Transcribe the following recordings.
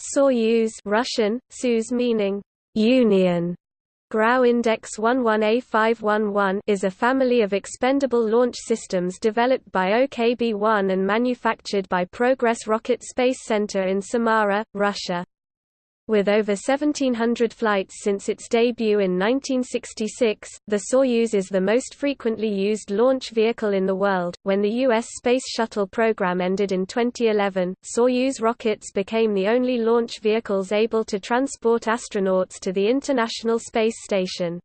Soyuz Russian, Soyuz meaning Union Grau Index 11A511 is a family of expendable launch systems developed by OKB-1 and manufactured by Progress Rocket Space Center in Samara, Russia. With over 1,700 flights since its debut in 1966, the Soyuz is the most frequently used launch vehicle in the world. When the U.S. Space Shuttle program ended in 2011, Soyuz rockets became the only launch vehicles able to transport astronauts to the International Space Station.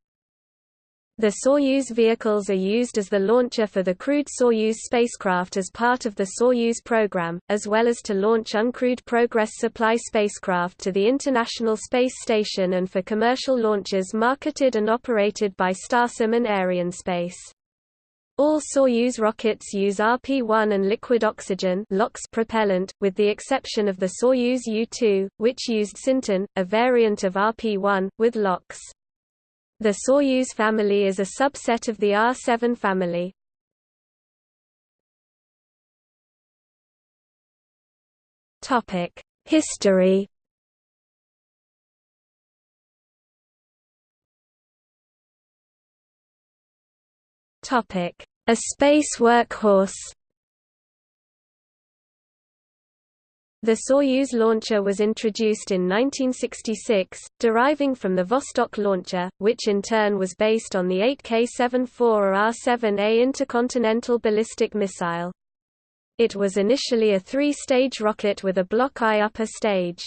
The Soyuz vehicles are used as the launcher for the crewed Soyuz spacecraft as part of the Soyuz program, as well as to launch uncrewed Progress supply spacecraft to the International Space Station and for commercial launches marketed and operated by Starsem and Arianespace. All Soyuz rockets use RP-1 and liquid oxygen propellant, with the exception of the Soyuz U-2, which used Syntin, a variant of RP-1, with LOX. The Soyuz family is a subset of the R7 family. History. Topic: A space workhorse. The Soyuz launcher was introduced in 1966, deriving from the Vostok launcher, which in turn was based on the 8K-74 or R-7A intercontinental ballistic missile. It was initially a three-stage rocket with a Block I upper stage.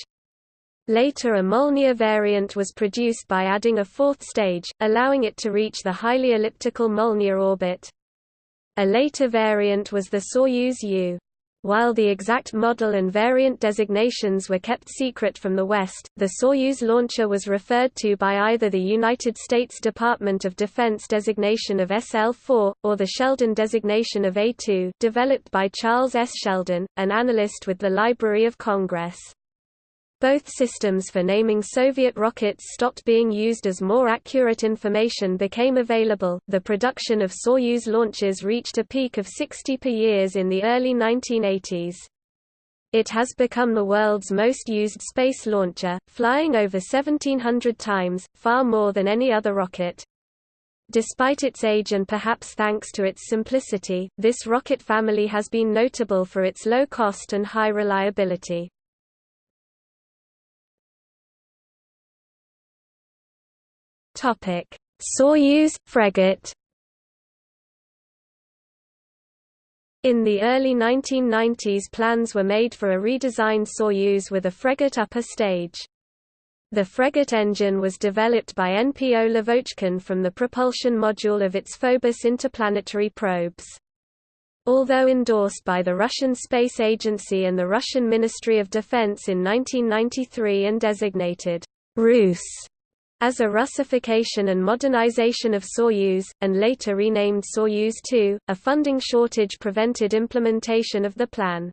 Later a Molniya variant was produced by adding a fourth stage, allowing it to reach the highly elliptical Molniya orbit. A later variant was the Soyuz U. While the exact model and variant designations were kept secret from the West, the Soyuz launcher was referred to by either the United States Department of Defense designation of SL-4, or the Sheldon designation of A-2 developed by Charles S. Sheldon, an analyst with the Library of Congress. Both systems for naming Soviet rockets stopped being used as more accurate information became available. The production of Soyuz launches reached a peak of 60 per year in the early 1980s. It has become the world's most used space launcher, flying over 1700 times, far more than any other rocket. Despite its age and perhaps thanks to its simplicity, this rocket family has been notable for its low cost and high reliability. Topic: Soyuz Fregat. In the early 1990s plans were made for a redesigned Soyuz with a Fregat upper stage. The Fregat engine was developed by NPO Lavochkin from the propulsion module of its Phobos interplanetary probes. Although endorsed by the Russian Space Agency and the Russian Ministry of Defense in 1993 and designated Rus as a Russification and modernization of Soyuz, and later renamed Soyuz-2, a funding shortage prevented implementation of the plan.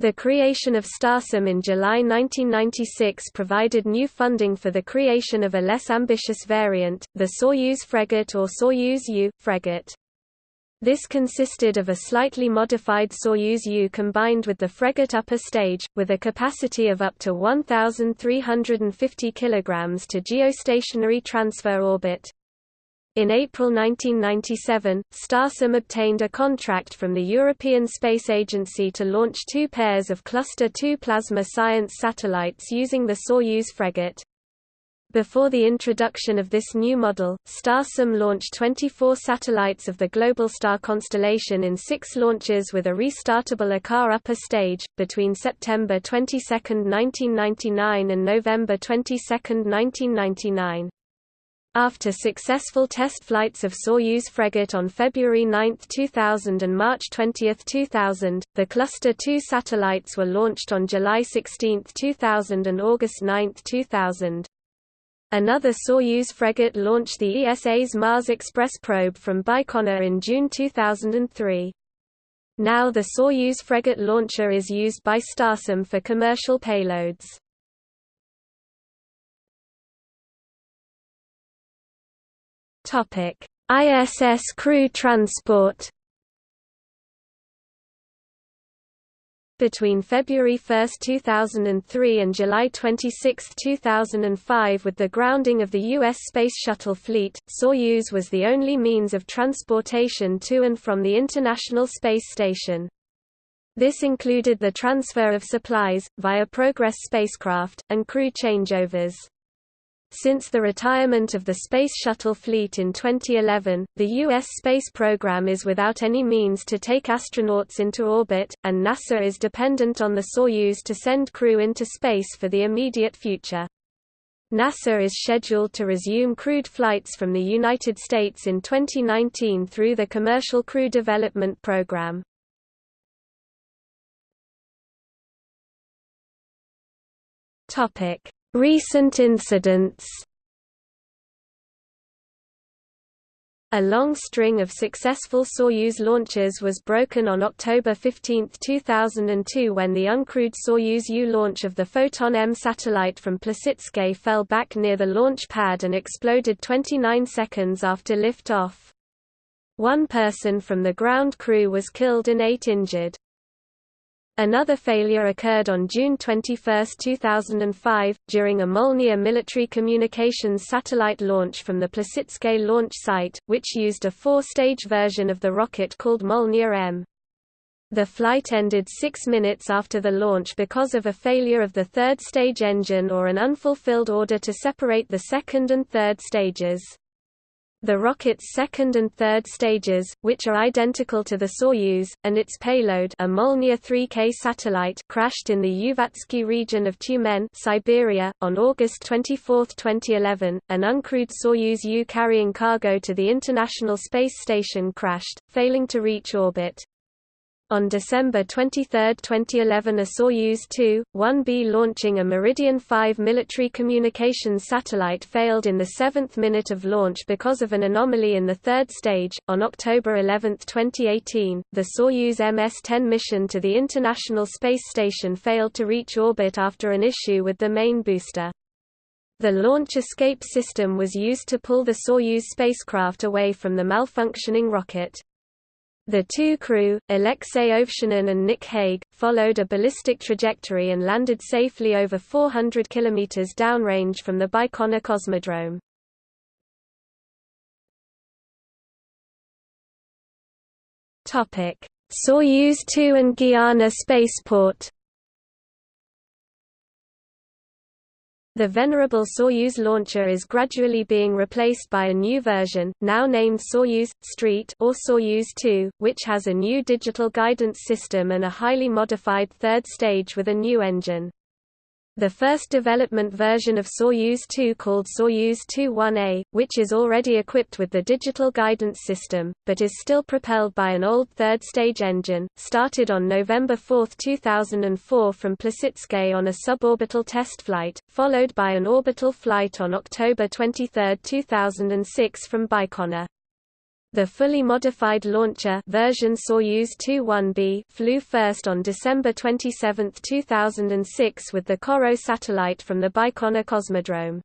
The creation of Starsem in July 1996 provided new funding for the creation of a less ambitious variant, the Soyuz Fregat or Soyuz-U Fregat. This consisted of a slightly modified Soyuz U combined with the Fregat upper stage, with a capacity of up to 1,350 kg to geostationary transfer orbit. In April 1997, Starsem obtained a contract from the European Space Agency to launch two pairs of Cluster II plasma science satellites using the Soyuz Fregat. Before the introduction of this new model, Starsem launched 24 satellites of the Globalstar constellation in six launches with a restartable Ikar upper stage, between September 22, 1999 and November 22, 1999. After successful test flights of Soyuz Fregat on February 9, 2000 and March 20, 2000, the Cluster 2 satellites were launched on July 16, 2000 and August 9, 2000. Another Soyuz Fregat launched the ESA's Mars Express probe from Baikonur in June 2003. Now the Soyuz Fregat launcher is used by Starsem for commercial payloads. ISS crew transport Between February 1, 2003 and July 26, 2005 with the grounding of the U.S. Space Shuttle fleet, Soyuz was the only means of transportation to and from the International Space Station. This included the transfer of supplies, via Progress spacecraft, and crew changeovers. Since the retirement of the Space Shuttle fleet in 2011, the U.S. space program is without any means to take astronauts into orbit, and NASA is dependent on the Soyuz to send crew into space for the immediate future. NASA is scheduled to resume crewed flights from the United States in 2019 through the Commercial Crew Development Program. Topic: Recent incidents A long string of successful Soyuz launches was broken on October 15, 2002 when the uncrewed Soyuz U launch of the Foton-M satellite from Plesetsk fell back near the launch pad and exploded 29 seconds after liftoff. One person from the ground crew was killed and eight injured. Another failure occurred on June 21, 2005, during a Molniya military communications satellite launch from the Plesetsk launch site, which used a four-stage version of the rocket called Molniya M. The flight ended six minutes after the launch because of a failure of the third stage engine or an unfulfilled order to separate the second and third stages. The rocket's second and third stages, which are identical to the Soyuz, and its payload a Molniya 3K satellite crashed in the Uvatsky region of Tyumen Siberia, on August 24, 2011. An uncrewed Soyuz U carrying cargo to the International Space Station crashed, failing to reach orbit. On December 23, 2011 a Soyuz 2-1B launching a Meridian 5 military communications satellite failed in the seventh minute of launch because of an anomaly in the third stage. On October 11, 2018, the Soyuz MS-10 mission to the International Space Station failed to reach orbit after an issue with the main booster. The launch escape system was used to pull the Soyuz spacecraft away from the malfunctioning rocket. The two crew, Alexei Ovchinin and Nick Hague, followed a ballistic trajectory and landed safely over 400 km downrange from the Baikonur Cosmodrome. Soyuz 2 and Guiana spaceport The venerable Soyuz launcher is gradually being replaced by a new version, now named Soyuz Street or Soyuz 2, which has a new digital guidance system and a highly modified third stage with a new engine. The first development version of Soyuz 2 called Soyuz 2-1A, which is already equipped with the digital guidance system, but is still propelled by an old third-stage engine, started on November 4, 2004 from Plesetsk on a suborbital test flight, followed by an orbital flight on October 23, 2006 from Baikonur. The fully modified launcher version Soyuz 2-1B flew first on December 27, 2006 with the CoRoT satellite from the Baikonur Cosmodrome.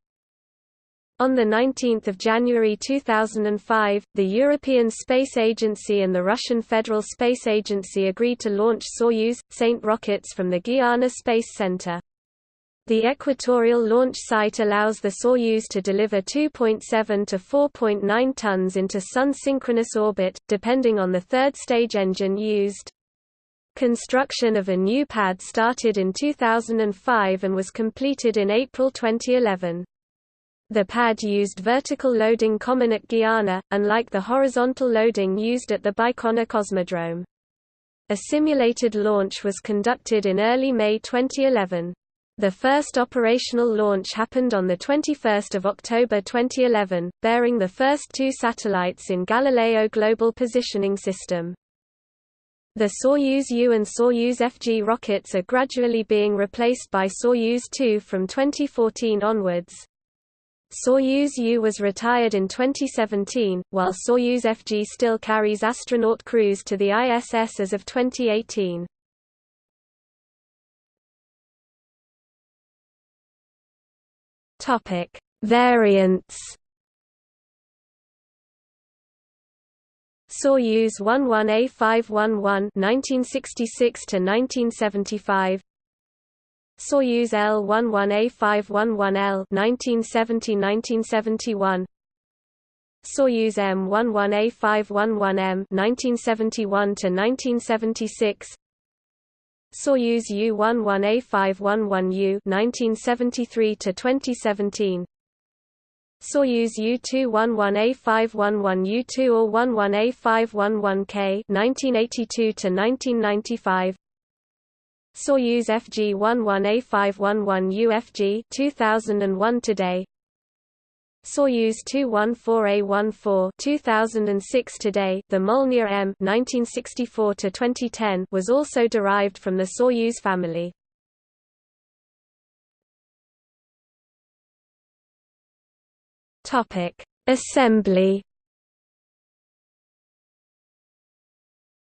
On 19 January 2005, the European Space Agency and the Russian Federal Space Agency agreed to launch Soyuz, Saint rockets from the Guiana Space Center. The equatorial launch site allows the Soyuz to deliver 2.7 to 4.9 tons into Sun-synchronous orbit, depending on the third-stage engine used. Construction of a new pad started in 2005 and was completed in April 2011. The pad used vertical loading common at Guiana, unlike the horizontal loading used at the Baikonur Cosmodrome. A simulated launch was conducted in early May 2011. The first operational launch happened on 21 October 2011, bearing the first two satellites in Galileo Global Positioning System. The Soyuz U and Soyuz FG rockets are gradually being replaced by Soyuz 2 from 2014 onwards. Soyuz U was retired in 2017, while Soyuz FG still carries astronaut crews to the ISS as of 2018. Topic: Variants. Soyuz 11A511 1966 to 1975 Soyuz L11A511L 1970-1971 Soyuz M11A511M 1971 to 1976 Soyuz U11A511U 1973 to 2017 Soyuz U-211A511U-2 or 11A511K 1982 to 1995 Soyuz FG-11A511UFG 2001 today Soyuz 214A14 2006 today the Molniya M 1964 to 2010 was also derived from the Soyuz family Topic: Assembly.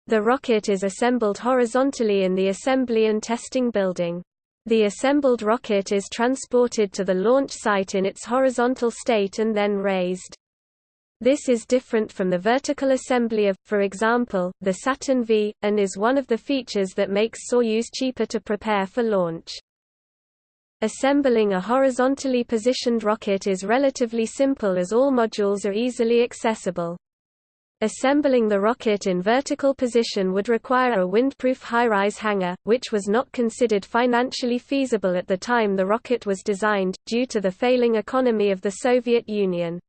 The rocket is assembled horizontally in the assembly and testing building. The assembled rocket is transported to the launch site in its horizontal state and then raised. This is different from the vertical assembly of, for example, the Saturn V, and is one of the features that makes Soyuz cheaper to prepare for launch. Assembling a horizontally positioned rocket is relatively simple as all modules are easily accessible. Assembling the rocket in vertical position would require a windproof high-rise hangar, which was not considered financially feasible at the time the rocket was designed, due to the failing economy of the Soviet Union.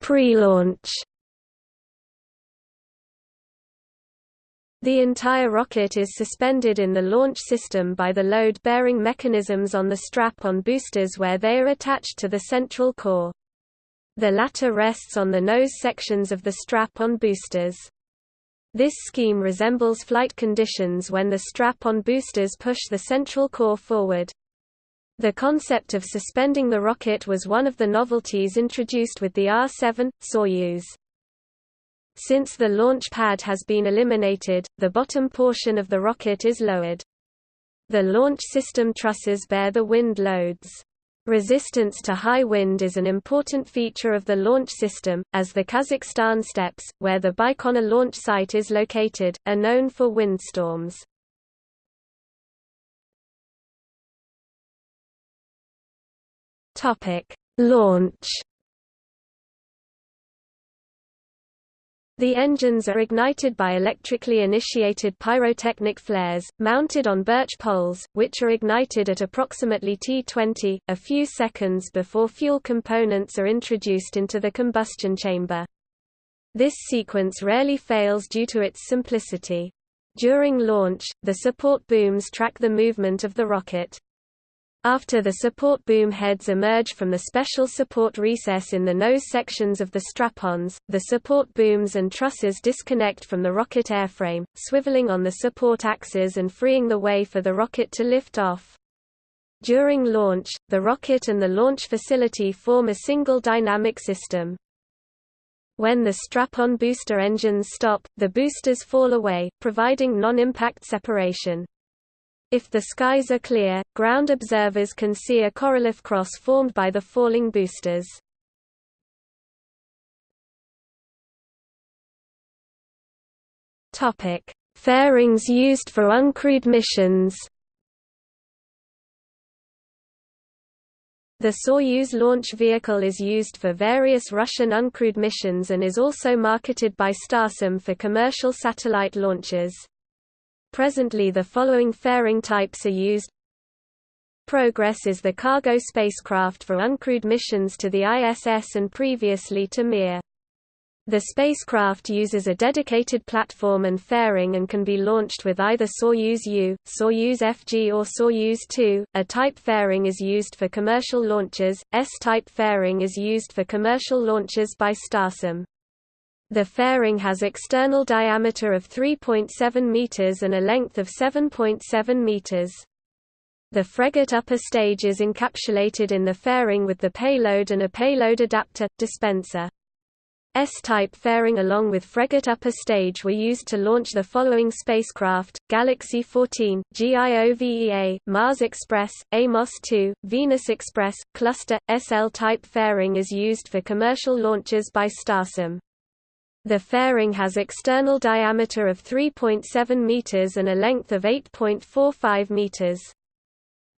Pre-launch The entire rocket is suspended in the launch system by the load-bearing mechanisms on the strap-on boosters where they are attached to the central core. The latter rests on the nose sections of the strap-on boosters. This scheme resembles flight conditions when the strap-on boosters push the central core forward. The concept of suspending the rocket was one of the novelties introduced with the R-7, Soyuz. Since the launch pad has been eliminated, the bottom portion of the rocket is lowered. The launch system trusses bear the wind loads. Resistance to high wind is an important feature of the launch system, as the Kazakhstan steppes, where the Baikonur launch site is located, are known for windstorms. Launch The engines are ignited by electrically initiated pyrotechnic flares, mounted on birch poles, which are ignited at approximately T20, a few seconds before fuel components are introduced into the combustion chamber. This sequence rarely fails due to its simplicity. During launch, the support booms track the movement of the rocket. After the support boom heads emerge from the special support recess in the nose sections of the strap-ons, the support booms and trusses disconnect from the rocket airframe, swiveling on the support axes and freeing the way for the rocket to lift off. During launch, the rocket and the launch facility form a single dynamic system. When the strap-on booster engines stop, the boosters fall away, providing non-impact separation. If the skies are clear, ground observers can see a Korolev cross formed by the falling boosters. Topic: Fairings used for uncrewed missions. The Soyuz launch vehicle is used for various Russian uncrewed missions and is also marketed by Starsem for commercial satellite launches. Presently the following fairing types are used Progress is the cargo spacecraft for uncrewed missions to the ISS and previously to Mir. The spacecraft uses a dedicated platform and fairing and can be launched with either Soyuz U, Soyuz FG or Soyuz 2. A type fairing is used for commercial launches, S-type fairing is used for commercial launches by Starsem. The fairing has external diameter of 3.7 meters and a length of 7.7 meters. The Fregat upper stage is encapsulated in the fairing with the payload and a payload adapter, dispenser. S-type fairing along with Fregat upper stage were used to launch the following spacecraft, Galaxy 14, GIOVEA, Mars Express, Amos 2, Venus Express, Cluster. SL-type fairing is used for commercial launches by Starsem. The fairing has external diameter of 3.7 meters and a length of 8.45 meters.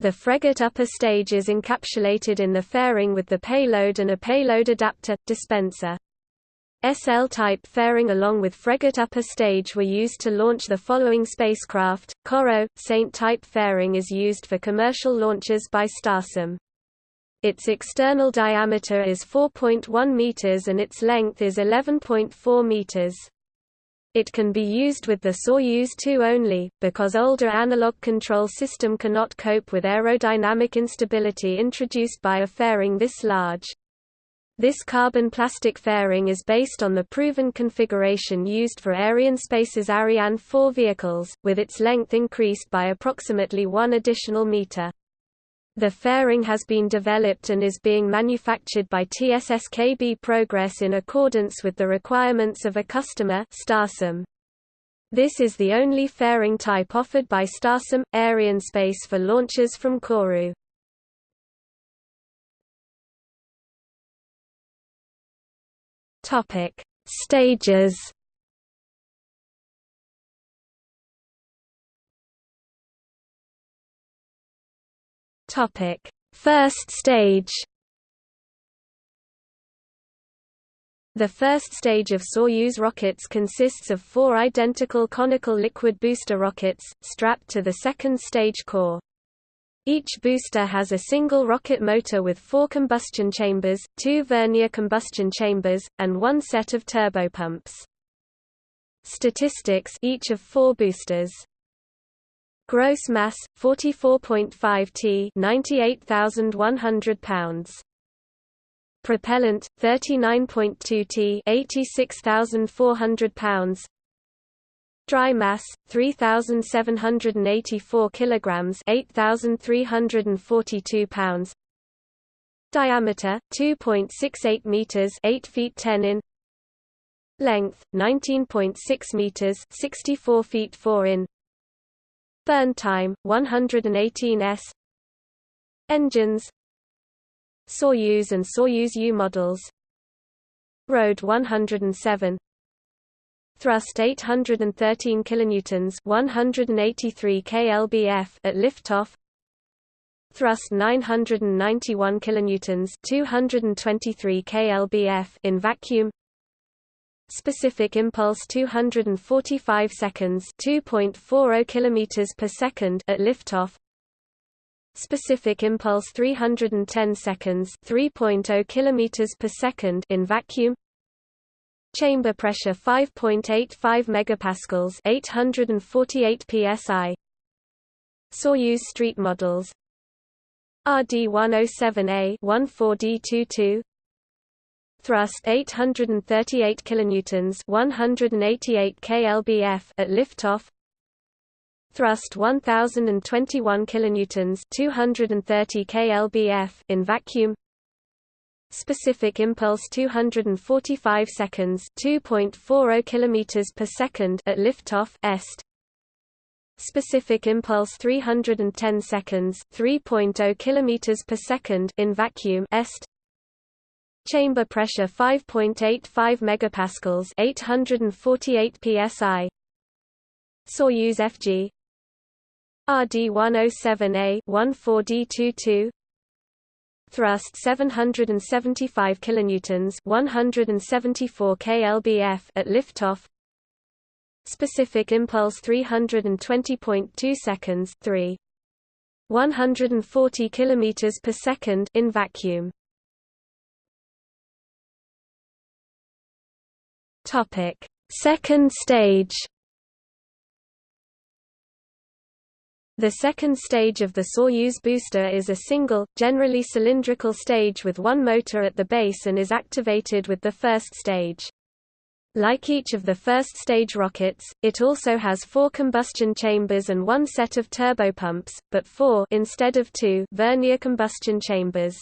The Fregat upper stage is encapsulated in the fairing with the payload and a payload adapter, dispenser. SL-type fairing along with Fregat upper stage were used to launch the following spacecraft. CoRoT, Saint-type fairing is used for commercial launches by Starsem. Its external diameter is 4.1 meters and its length is 11.4 meters. It can be used with the Soyuz 2 only, because older analog control system cannot cope with aerodynamic instability introduced by a fairing this large. This carbon plastic fairing is based on the proven configuration used for Arianespace's Ariane 4 vehicles, with its length increased by approximately one additional meter. The fairing has been developed and is being manufactured by TSSKB Progress in accordance with the requirements of a customer Starsem. This is the only fairing type offered by Starsem, Arianespace for launches from Kourou. Stages. Topic: First stage. The first stage of Soyuz rockets consists of four identical conical liquid booster rockets, strapped to the second stage core. Each booster has a single rocket motor with four combustion chambers, two vernier combustion chambers, and one set of turbopumps. Statistics each of four boosters. Gross mass 44.5 t, 98,100 pounds. Propellant 39.2 t, 86,400 pounds. Dry mass 3784 kilograms, 8342 pounds. Diameter 2.68 meters, 8 feet 10 in. Length 19.6 meters, 64 feet 4 in. Burn time 118 s. Engines Soyuz and Soyuz U models Road 107 Thrust 813 kilonewtons, 183 kLbf at liftoff. Thrust 991 kilonewtons, 223 kLbf in vacuum. Specific impulse 245 seconds, 2.40 kilometers per second at liftoff. Specific impulse 310 seconds, 3.0 kilometers per second in vacuum. Chamber pressure 5.85 megapascals, 848 psi. Soyuz street models. RD-107A 14D22 Thrust 838 kilonewtons, 188 kLbf at liftoff. Thrust 1021 kilonewtons, 230 kLbf in vacuum. Specific impulse 245 seconds 2.40 kilometers per second at liftoff est Specific impulse 310 seconds 3.0 kilometers per second in vacuum est Chamber pressure 5.85 megapascals 848 psi Soyuz FG RD-107A 14D22 thrust 775 kilonewtons 174 kLbf at liftoff. Specific impulse 320.2 seconds 3 140 kilometers per second in vacuum topic second stage The second stage of the Soyuz booster is a single, generally cylindrical stage with one motor at the base and is activated with the first stage. Like each of the first stage rockets, it also has four combustion chambers and one set of turbopumps, but four instead of two vernier combustion chambers.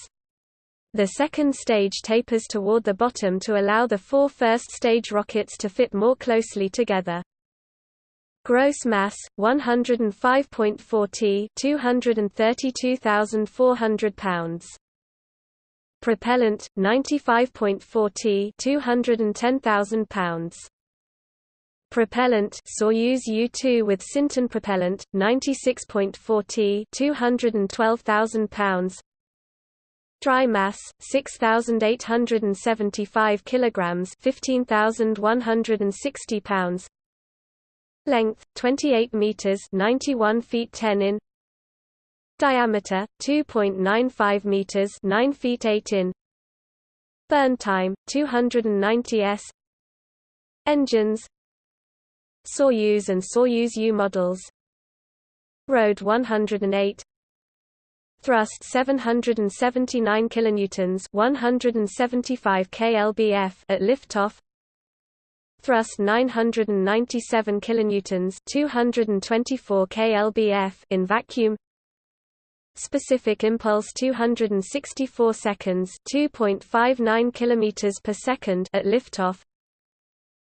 The second stage tapers toward the bottom to allow the four first stage rockets to fit more closely together. Gross mass 105.4 t 232,400 pounds. Propellant 95.4 t 210,000 pounds. Propellant Soyuz U-2 with Syntin propellant 96.4 t 212,000 pounds. Dry mass 6875 kilograms 15160 pounds. Length 28 meters 91 feet 10 in. Diameter 2.95 meters 9 feet 8 in. Burn time 290 s. Engines Soyuz and Soyuz U models Road 108 Thrust 779 kilonewtons 175 kLbf at liftoff. Thrust 997 kilonewtons 224 kLbf in vacuum. Specific impulse 264 seconds 2.59 kilometers per second at liftoff.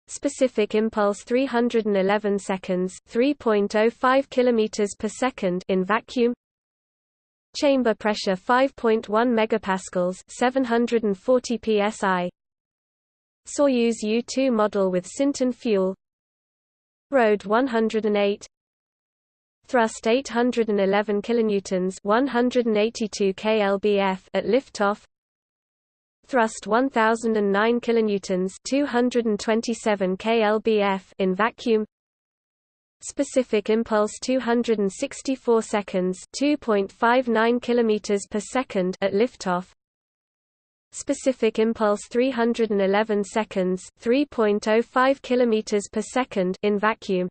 Specific impulse 311 seconds 3.05 kilometers per second in vacuum chamber pressure 5.1 megapascals 740 psi Soyuz U-2 model with Syntin fuel. Road 108 Thrust 811 kilonewtons 182 kLbf at liftoff. Thrust 1009 kilonewtons 227 kLbf in vacuum specific impulse 264 seconds 2.59 kilometers per second at liftoff. Specific impulse 311 seconds 3.05 kilometers per second in vacuum.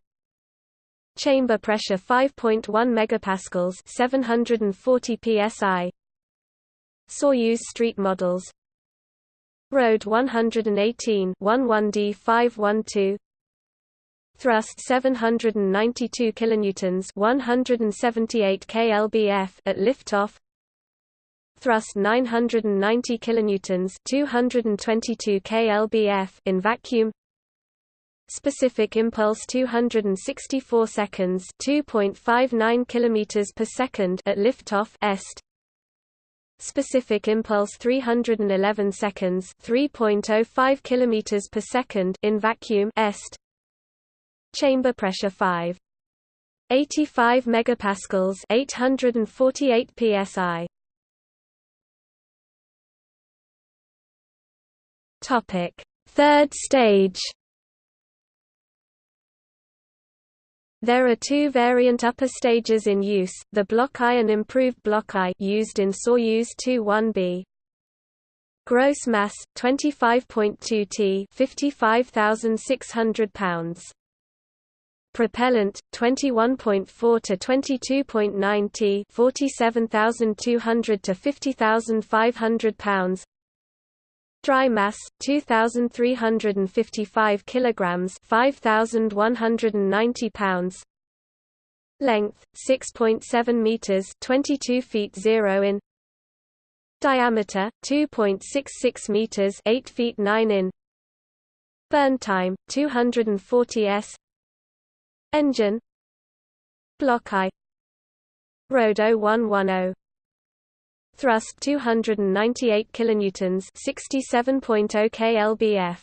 Chamber pressure 5.1 megapascals 740 psi. Soyuz street models. Road 118 11D 512 Thrust 792 kilonewtons 178 kLbf at liftoff. Thrust 990 kilonewtons 222 kLbf in vacuum. Specific impulse 264 seconds 2.59 kilometers per second at liftoff est. Specific impulse 311 seconds 3.05 kilometers per second in vacuum est chamber pressure 5 85 megapascals 848 psi topic third stage There are two variant upper stages in use, the Block I and improved Block I used in Soyuz 2-1B. Gross mass 25.2 t, 55,600 pounds. Propellant 21.4 to 22.9 t, 47,200 to 50,500 pounds. Dry mass 2355 kilograms, 5190 pounds. Length 6.7 meters, 22 feet 0 in. Diameter 2.66 meters, 8 feet 9 in. Burn time 240 s. Engine. Block I Road 0110 thrust 298 kilonewtons 67.0 kLbf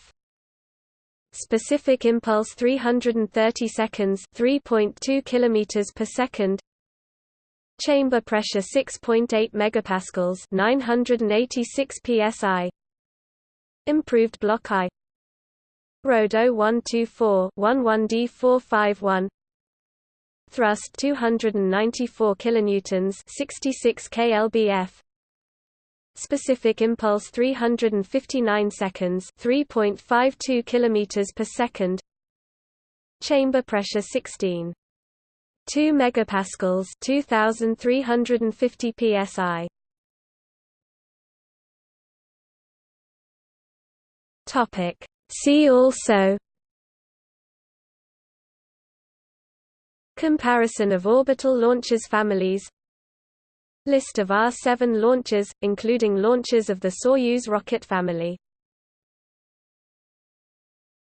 specific impulse 330 seconds 3.2 kilometers per second. Chamber pressure 6.8 megapascals 986 psi improved block I road 0124 11D451 thrust 294 kilonewtons 66 kLbf specific impulse 359 seconds 3.52 kilometers per second. Chamber pressure 16 2 megapascals 2350 psi topic see also comparison of orbital launchers families List of R-7 launchers, including launchers of the Soyuz rocket family